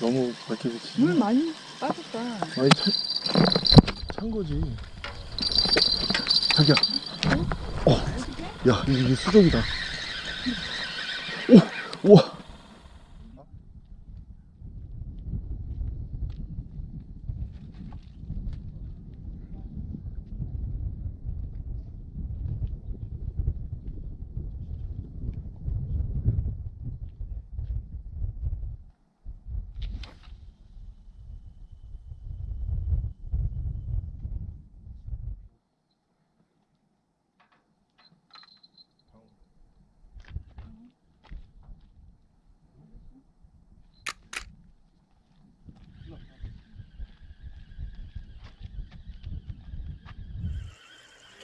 너무 밝게 비치지 물 많이 빠졌다. 아니 찬, 찬 거지 자기야 어. 야 이게 수족이다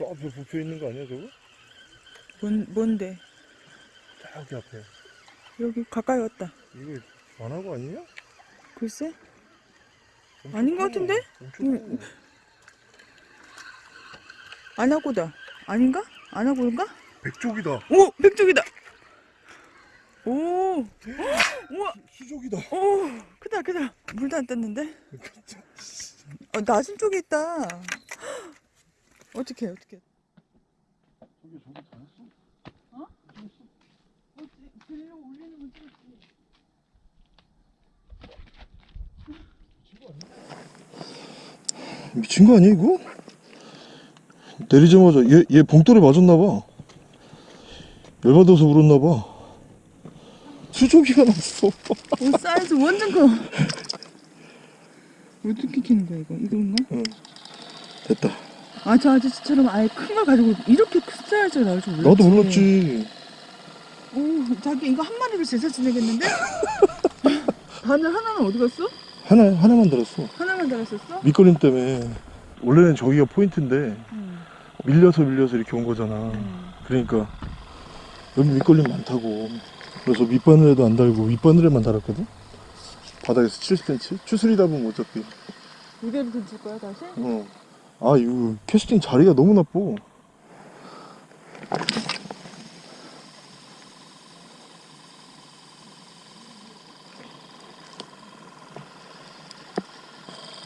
저 앞에 부표 있는 거 아니야 저거? 뭔, 뭔데? 저기 앞에 여기 가까이 왔다. 이거 안하고 아니냐? 글쎄? 엄청 아닌 것 커. 같은데? 엄청. 커. 안하고다. 아닌가? 안하고인가? 백족이다 오! 백종이다! 오! 우와! 수족이다 오! 크다, 크다. 물도 안 떴는데? 어, 낮은 쪽에 있다. 어떻게, 어떻게. 저기 저기 다 했어? 어? 들려 올리는 건 찍었지. 미친 거 아니야 이거? 내리자마자 얘, 얘 봉돌에 맞았나봐 열받아서 울었나봐 수족이가 났어 오, 사이즈 완전 커. 어떻게 키는 거야, 이거? 이건가? 됐다 아, 저 아저씨처럼 아예 큰 걸 가지고 이렇게 큰 사이즈가 나올 줄 몰랐지. 나도 몰랐지 오, 자기 이거 한 마리로 제사 지내겠는데? 바늘 하나는 어디 갔어? 하나, 하나만 들었어 하나만 달았었어? 밑거림 때문에 원래는 저기가 포인트인데 응. 밀려서 밀려서 이렇게 온 거잖아 응. 그러니까 여기 밑걸림 많다고 그래서 밑바늘에도 안 달고 윗바늘에만 달았거든 바닥에서 7cm 추스리다 보면 어차피 이대로 던질 거야 다시? 어. 아 이거 캐스팅 자리가 너무 나빠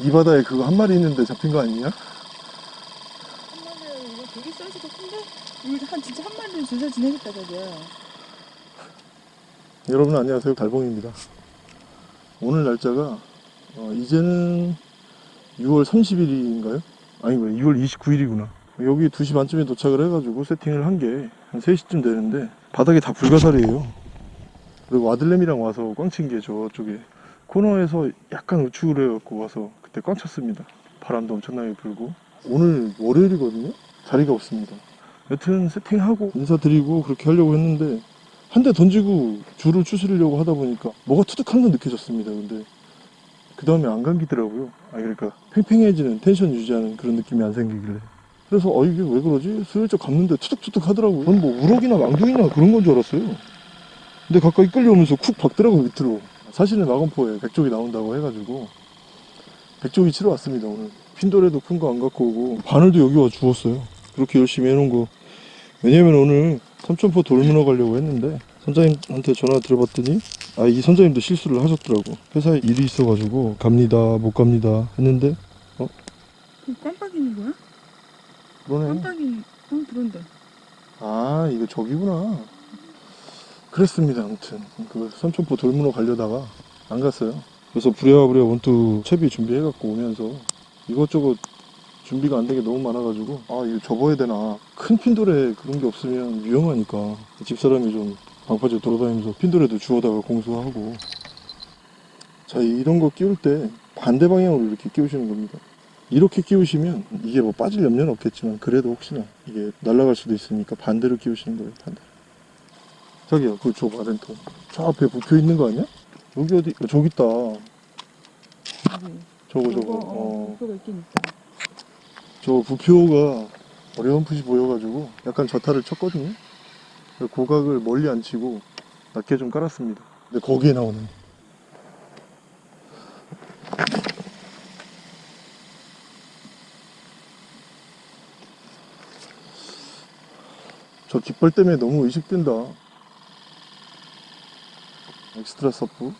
이 바다에 그거 한 마리 있는데 잡힌 거 아니냐? 한 마리 이거 되게 사이즈가 큰데? 이거 한 진짜 한 마리로 제사 지내겠다 자기야 여러분 안녕하세요 달봉입니다 오늘 날짜가 어, 이제는 6월 30일인가요? 아니고 6월 29일이구나. 여기 2시 반쯤에 도착을 해가지고 세팅을 한 게 한 3시쯤 되는데 바닥이 다 불가사리예요. 그리고 와들렘이랑 와서 꽝친 게 저쪽에 코너에서 약간 우측으로 해갖고 와서 그때 꽝 쳤습니다. 바람도 엄청나게 불고. 오늘 월요일이거든요? 자리가 없습니다. 여튼 세팅하고 인사드리고 그렇게 하려고 했는데 한 대 던지고 줄을 추스리려고 하다 보니까 뭐가 투둑한 건 느껴졌습니다. 근데 그 다음에 안 감기더라고요. 아 그러니까 팽팽해지는 텐션 유지하는 그런 느낌이 안 생기길래. 그래서 어 이게 왜 그러지? 슬쩍 감는데 투둑투둑 하더라고요. 저는 뭐 우럭이나 망둥이나 그런 건 줄 알았어요. 근데 가까이 끌려오면서 쿡 박더라고 밑으로. 사실은 나건포에 백족이 나온다고 해가지고 백족이 치러 왔습니다 오늘. 핀도레도 큰 거 안 갖고 오고 바늘도 여기 와 주웠어요. 그렇게 열심히 해놓은 거. 왜냐면 오늘 삼천포 돌문어 가려고 했는데 선장님한테 전화 드려봤더니 아 이 선장님도 실수를 하셨더라고. 회사에 일이 있어가지고 갑니다 못 갑니다 했는데 그 깜빡이는 거야? 그러네. 깜빡이 어 들어온다 아 이거 저기구나. 그랬습니다 아무튼. 그 삼천포 돌문어 가려다가 안 갔어요. 그래서 부랴부랴 원투 채비 준비해갖고 오면서 이것저것 준비가 안된게 너무 많아가지고 아 이거 접어야 되나. 큰 핀돌에 그런 게 없으면 위험하니까. 집사람이 좀 방파제 돌아다니면서 핀돌에도 주워다가 공수하고. 자 이런 거 끼울 때 반대 방향으로 이렇게 끼우시는 겁니다. 이렇게 끼우시면 이게 뭐 빠질 염려는 없겠지만 그래도 혹시나 이게 날아갈 수도 있으니까 반대로 끼우시는 거예요 반대 자기야 그거 줘봐 렌터 저 앞에 붙어 있는 거 아니야? 여기 어디 어, 저기 있다. 여기 저거 저거. 저거, 어. 어, 저 부표가 어렴풋이 보여가지고 약간 저타를 쳤거든요. 고각을 멀리 안 치고 낮게 좀 깔았습니다. 근데 거기에 나오는 저 깃발 때문에 너무 의식된다. Extra Surf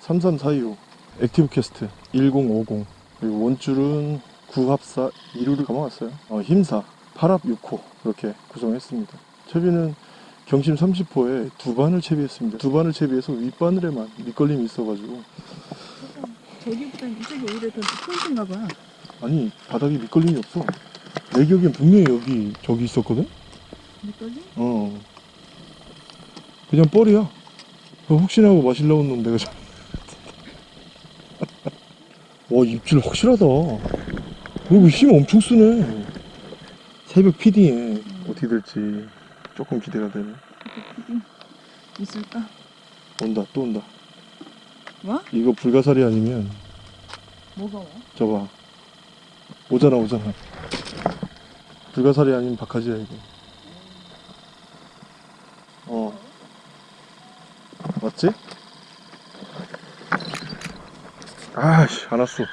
3342호 Active Cast 1050 그리고 원줄은 9합사 2호를 감아왔어요. 어, 힘사 8합 6호. 그렇게 구성했습니다. 채비는 경심 30호에 두 바늘 채비했습니다. 두 바늘 채비해서 윗바늘에만 밑걸림이 있어가지고. 저기보다는 이쪽이 오히려 더 포인트인가 봐. 아니 바닥에 밑걸림이 없어. 내 기억엔 분명히 여기 저기 있었거든? 밑걸림? 어. 그냥 뻘이야. 혹시나 하고 마실라고 놈 내가 잘... 와 입질 확실하다. 그리고 힘 엄청 쓰네. 새벽 피딩에 어떻게 될지 조금 기대가 되네 있을까? 온다 또 온다 와? 이거 불가사리 아니면 뭐가 와? 저봐 오잖아 오잖아 불가사리 아니면 박하지야 이거 어 맞지? 아씨 안 왔어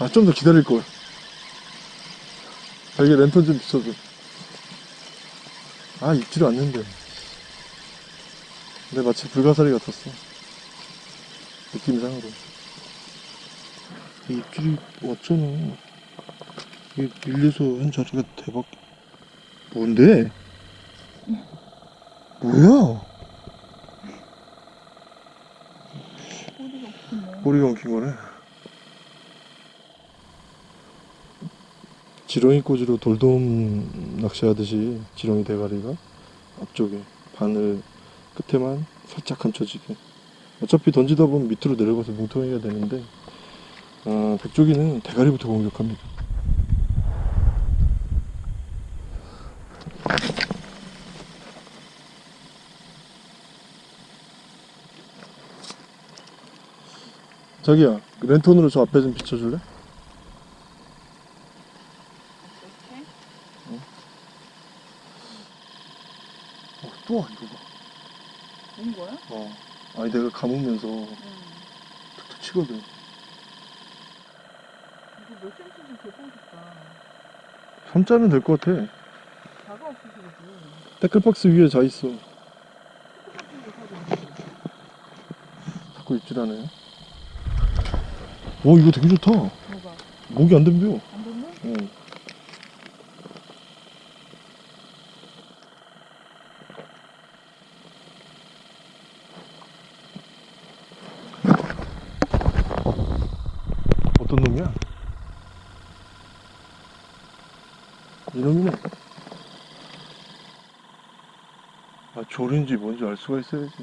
아 좀 더 기다릴걸 자기 랜턴 좀 비춰줘 아 입질 왔는데. 근데 마치 불가사리 같았어. 느낌상으로. 이 입질이 왔잖아. 이게 밀려서 한 자리가 대박. 뭔데? 뭐야? 꼬리가 엉킨 거네 지렁이 꽂이로 돌돔 낚시하듯이 지렁이 대가리가 앞쪽에 바늘 끝에만 살짝 감춰지게 어차피 던지다 보면 밑으로 내려가서 뭉텅이가 되는데 아, 백조기는 대가리부터 공격합니다 자기야 랜턴으로 저 앞에 좀 비춰줄래? 이렇게? 어, 또 봐. 온 거야? 어. 아니 내가 감으면서 응. 툭툭 치거든. 이거 몇 cm인지 개보겠다. 3자면 될 것 같아. 자가 없어서 그러지. 태클박스 위에 자 있어. 자꾸 입질 하네. 오 이거 되게 좋다. 뭐가? 목이 안 덤벼. 안 됐네? 응. 어떤 놈이야? 이놈이네. 아, 조류인지 뭔지 알 수가 있어야지.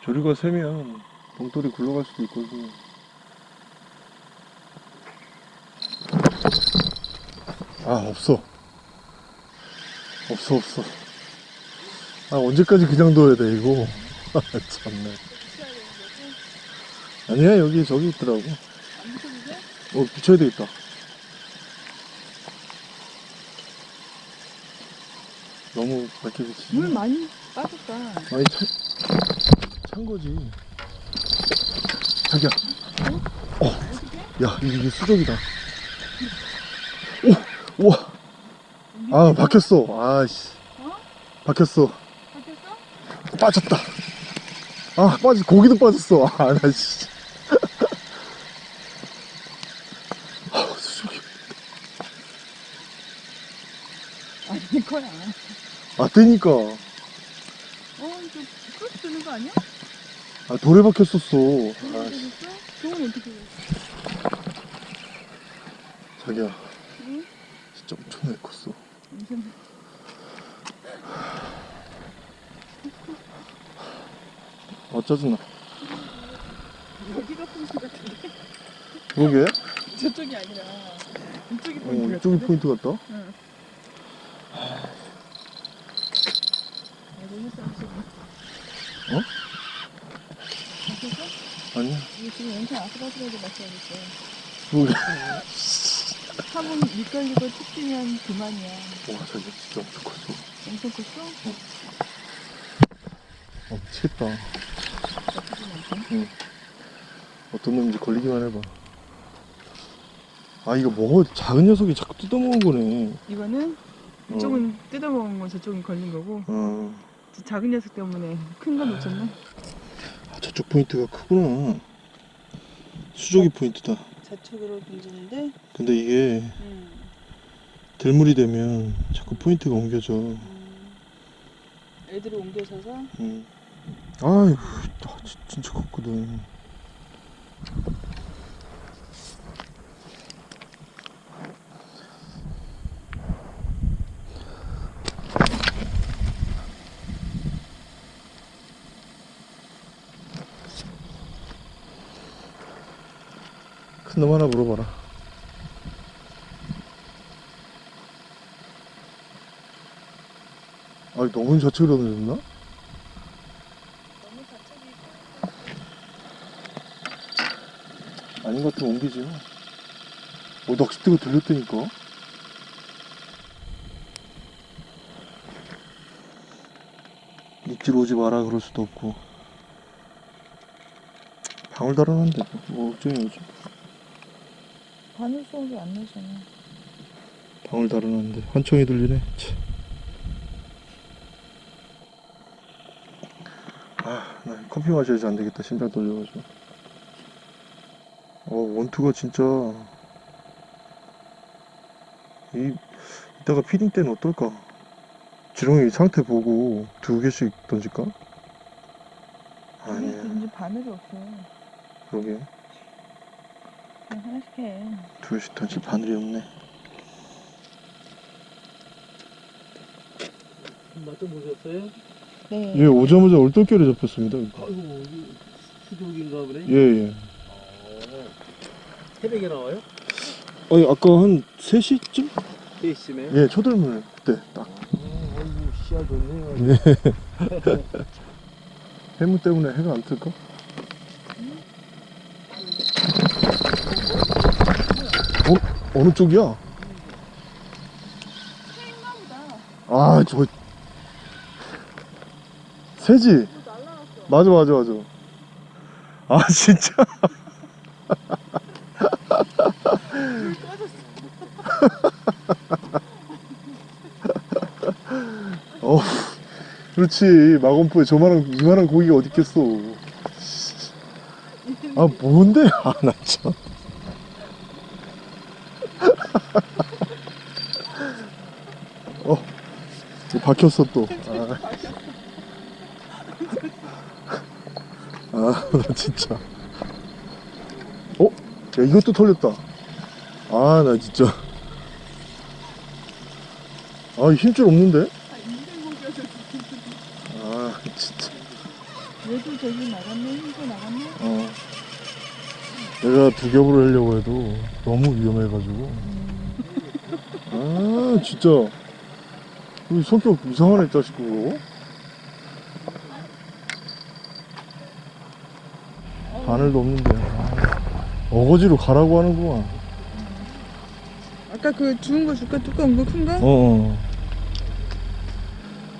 조류가 세면 봉돌이 굴러갈 수도 있거든. 아, 없어. 없어, 없어. 아, 언제까지 그냥 둬야 돼, 이거. 아, 참네. 아니야, 여기, 저기 있더라고. 어, 붙여야 되겠다. 너무 밝게 비치지. 물 많이 빠졌다. 아니, 찬, 찬 거지. 자기야. 어, 야, 이게, 수족이다. 오, 우와. 아, 박혔어. 아씨. 어? 박혔어. 바뀌었어? 빠졌다. 아, 빠지, 고기도 빠졌어. 아, 나 씨. 아, 수족이. 아닐 거야. 아, 뜨니까. 어, 이거 크로스 되는 거 아니야? 아, 돌에 박혔었어. 저거 아, 씨. 되겠어? 저건 어떻게 돼? 자기야, 응? 진짜 엄청나게 컸어. 무슨 아, 짜증나. 여기가 포인트 같은데? 그러게? 저쪽이 아니라 이쪽이 어, 포인트 이쪽이 같은데? 포인트 같다? 응. 이거 했 어, 어? 바뀌었어? 아니야. 지금 영상 아슬아슬하게 맞춰야겠어. 그러게. 한번 밑걸리고 툭 뛰면 그만이야. 와, 자기 진짜 엄청 컸어. 엄청 컸어? 어, 미치겠다. 나쁘진 않고. 어떤 놈인지 걸리기만 해봐. 아, 이거 먹어. 작은 녀석이 자꾸 뜯어먹은 거네. 이거는 이쪽은 뜯어먹은 거 저쪽은 걸린 거고 어. 저 작은 녀석 때문에 큰 거 놓쳤네. 아, 저쪽 포인트가 크구나. 수족이 포인트다. 좌측으로 던지는데 근데 이게 음, 들물이 되면 자꾸 포인트가 옮겨져. 음, 애들이 옮겨서서 음. 아이고, 아, 진- 진짜 컸거든. 큰놈 하나 물어봐라. 아니, 너무 좌측으로 좌측이 아닌 것 같으면 옮기지. 어, 낚싯대가 들렸다니까? 입질 오지 마라 그럴 수도 없고. 방울 달아놨는데 뭐 걱정이 오지. 바늘 소리 안 나잖아. 방울 달아놨는데 환청이 들리네. 참. 아, 나 커피 마셔야지 안 되겠다. 심장 떨려가지고. 어, 원투가 진짜. 이, 이따가 피딩 때는 어떨까? 지렁이 상태 보고 두 개씩 던질까? 아니야, 이제 바늘이 없어. 그러게. 그냥 하나씩 해. 두 개씩 던질 바늘이 없네. 맛좀 보셨어요? 네. 예, 오자마자 얼떨결에 잡혔습니다. 아이고 수족인가 보네. 예, 예. 어, 새벽에 나와요? 아니, 아까 한 3시쯤? 3시쯤에? 예, 초들물 그때 딱. 어, 아이고 씨알 좋네요. 네. 해무 때문에 해가 안 뜰까? 어? 어느 쪽이야? 아, 저 새지? 맞아, 맞아, 맞아. 아, 진짜? 어, 그렇지. 마건포에 저만한, 이만한 고기가 어디 있겠어. 아, 뭔데? 아, 나 참. 어, 이거 박혔어 또. 아, 아, 나 진짜. 어? 야, 이것도 털렸다. 아, 나 진짜. 아, 힘줄 없는데? 아, 진짜. 얘도 저기 나갔네. 힘도 나갔네. 어. 내가 두 겹으로 하려고 해도 너무 위험해가지고. 아, 진짜. 이 성격 이상하네, 이 자식 그거. 바늘도 없는데. 아, 어거지로 가라고 하는구만. 아까 그 주운 거 줄까? 두꺼운 거 큰 거? 어,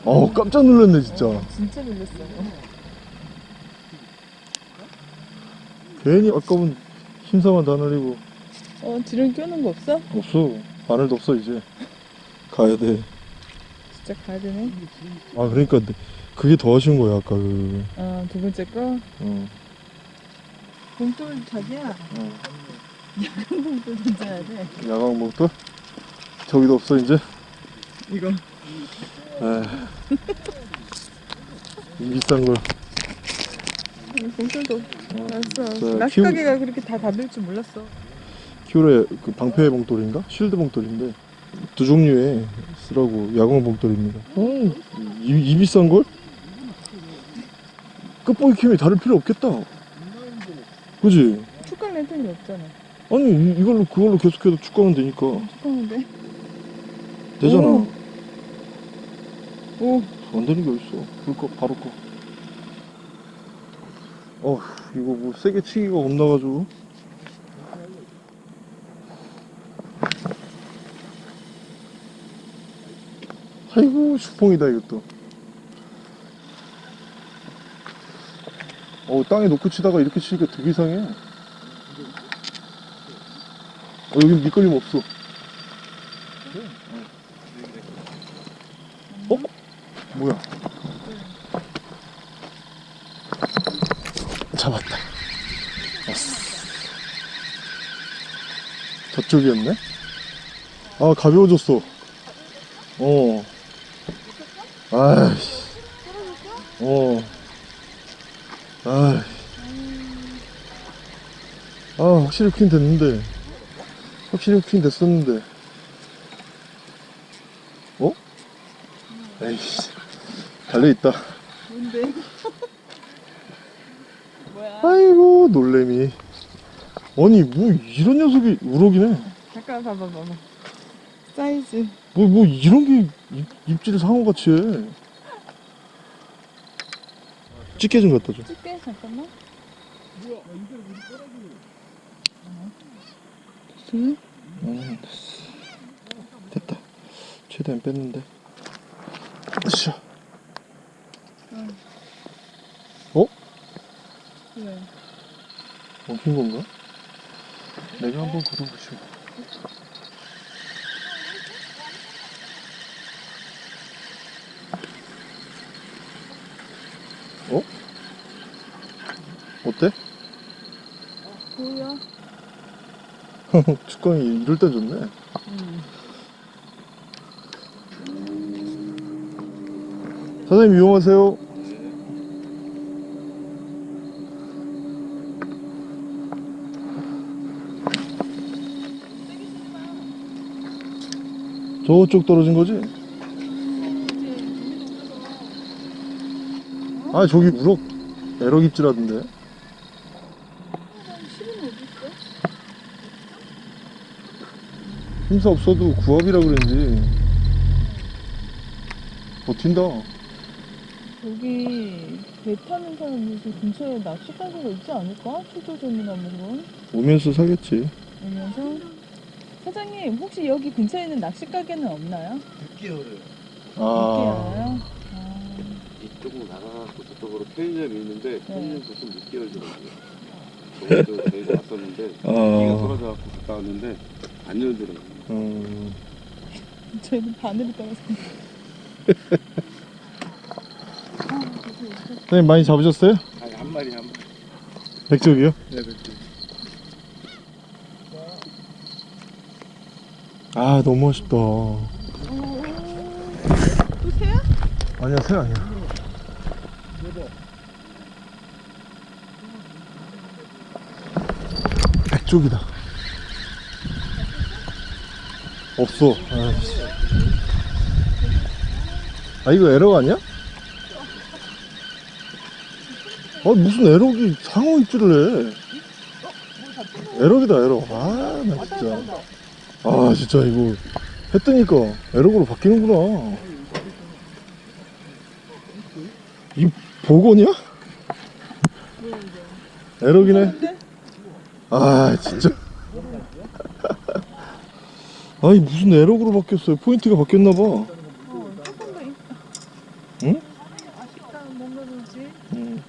어. 어, 깜짝 놀랐네, 진짜. 진짜 놀랐어. 괜히 아까운 힘사만 다 날리고. 어, 지렁이 껴놓은 거 없어? 없어. 바늘도 없어, 이제. 가야 돼. 진짜 가야 되네. 아, 그러니까 그게 더 아쉬운 거야, 아까 그. 어, 두 번째 거. 어. 봉돌 자기야. 어. 봉돌 던져야 돼. 야광 목도 저기도 없어 이제. 이거. 에이. 이 비싼 걸. 봉돌도 저 알았어. 낚시 키우- 가게가 그렇게 다 닫을 줄 몰랐어. 키우레 그 방패 봉돌인가? 쉴드 봉돌인데 두 종류의 쓰라고 야광. 어, 이, 이 비싼 걸? 끝보기 캠이 다를 필요 없겠다. 그지? 축강 랜턴이 없잖아. 아니 이, 이걸로 그걸로 계속해서 축구하면 되니까 축강인데. 되잖아. 오. 오, 안 되는 게 어딨어. 불 꺼, 바로 꺼. 어, 이거 뭐 세게 치기가 겁나가지고. 아이고, 슈퐁이다, 이것도. 어, 땅에 놓고 치다가 이렇게 치니까 되게 이상해. 어, 여기 미끌림 없어. 어? 뭐야? 잡았다. 왔어. 저쪽이었네? 아, 가벼워졌어. 어. 아이씨. 어. 아이. 아, 확실히 후킹 됐는데. 확실히 후킹 됐었는데. 어? 에이씨. 달려있다. 뭔데? 뭐야? 아이고, 놀래미. 아니, 뭐, 이런 녀석이 우럭이네. 잠깐 봐봐 봐봐. 사이즈. 뭐, 뭐, 이런 게 입, 입질을 상어같이 해. 집게 좀 갖다 줘. 찍게 잠깐만. 됐어요? 음, 됐어. 됐다. 최대한 뺐는데. 으쌰. 어? 왜? 먹힌 건가? 내가 한번 걸어보시고. 어? 어때? 뭐야? 축광이 이럴 때 좋네. 응. 사장님 이용하세요. 저쪽 떨어진 거지? 아 저기 우럭 에럭 입질하던데? 힘사 없어도 구합이라 그런지 버틴다 여기 배 타는 사람들도 근처에 낚시 가게가 있지 않을까? 수조 전문하면 오면서 사겠지 오면서 사장님 혹시 여기 근처에 있는 낚시 가게는 없나요? 6개월을 아 있나요? 아, 이쪽으로 나가갖고 저쪽으로 편의점이 있는데 편의점 네. 무슨 6개월 전에 저번에도 저희가 왔었는데 비가 아, 떨어져갖고 갔다 왔는데 안 열더라고요 음, 저희는 바늘이 떨어서 사장님 많이 잡으셨어요? 아니 한 마리 한 마리 백적이요? 네, 그렇지. 아 너무 아쉽다 또 새야? 아니야 새 아니야 백쪽이다. 없어. 아이씨. 아 이거 에러 아니야? 아 무슨 에러기 상어 입질을 해? 에러기다 에러 아나 진짜. 아 진짜 이거 했더니까. 에러그로 바뀌는구나 이 복원이야? 에러기네 아 진짜 아니 무슨 에러그로 바뀌었어요 포인트가 바뀌었나봐 어. 응? 아쉽다 뭔가 그러지? 음.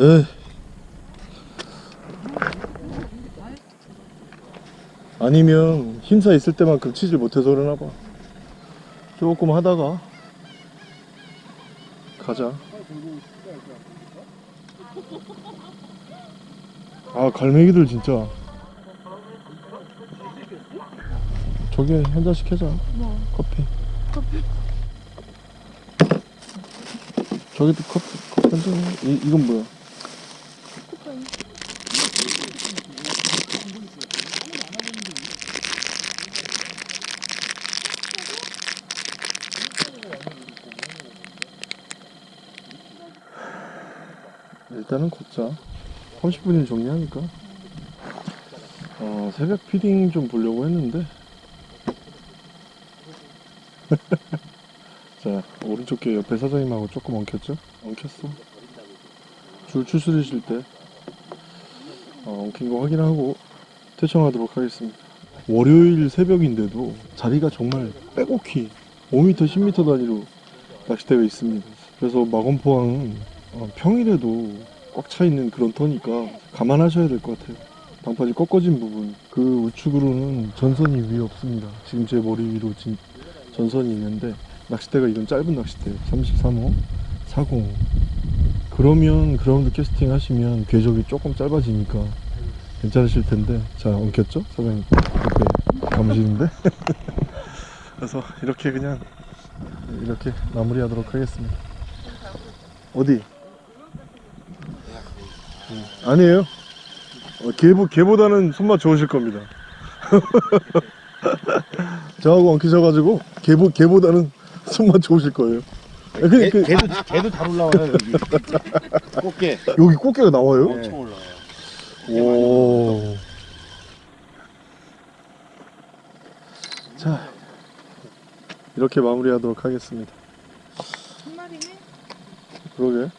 에 아니면 힘사 있을 때만큼 치질 못해서 그러나봐 조금 하다가 가자 아 갈매기들 진짜 저기 한 잔씩 해자 뭐 커피 저기도 커피 커피 한 잔. 이 이건 뭐야? 일단은 걷자. 30분이면 정리하니까. 어 새벽 피딩 좀 보려고 했는데. 자 오른쪽 게 옆에 사장님하고 조금 엉켰죠? 엉켰어. 줄 추스리실 때 어, 엉킨 거 확인하고 퇴청하도록 하겠습니다. 월요일 새벽인데도 자리가 정말 빼곡히 5m, 10m 단위로 낚시대가 있습니다. 그래서 마건포항은 어, 평일에도 꽉 차 있는 그런 터니까 감안하셔야 될 것 같아요. 방파제 꺾어진 부분 그 우측으로는 전선이 위에 없습니다. 지금 제 머리 위로 진, 전선이 있는데 낚싯대가 이건 짧은 낚싯대예요 33호 40 그러면 그라운드 캐스팅 하시면 궤적이 조금 짧아지니까 괜찮으실 텐데 자 엉켰죠? 사장님 옆에 감으시는데 그래서 이렇게 그냥 이렇게 마무리하도록 하겠습니다 어디? 음, 아니에요 어, 개보, 개보다는 손맛 좋으실 겁니다 저하고 엉키셔가지고 개보, 개보다는 손맛 좋으실 거예요 아, 그, 그, 개도 개도 잘 올라와요 여기. 꽃게. 여기 꽃게가 나와요? 엄청 올라와요. 오. 자, 이렇게 마무리하도록 하겠습니다. 한 마리네? 그러게.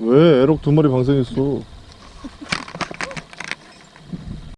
왜 애록 두 마리 방생했어?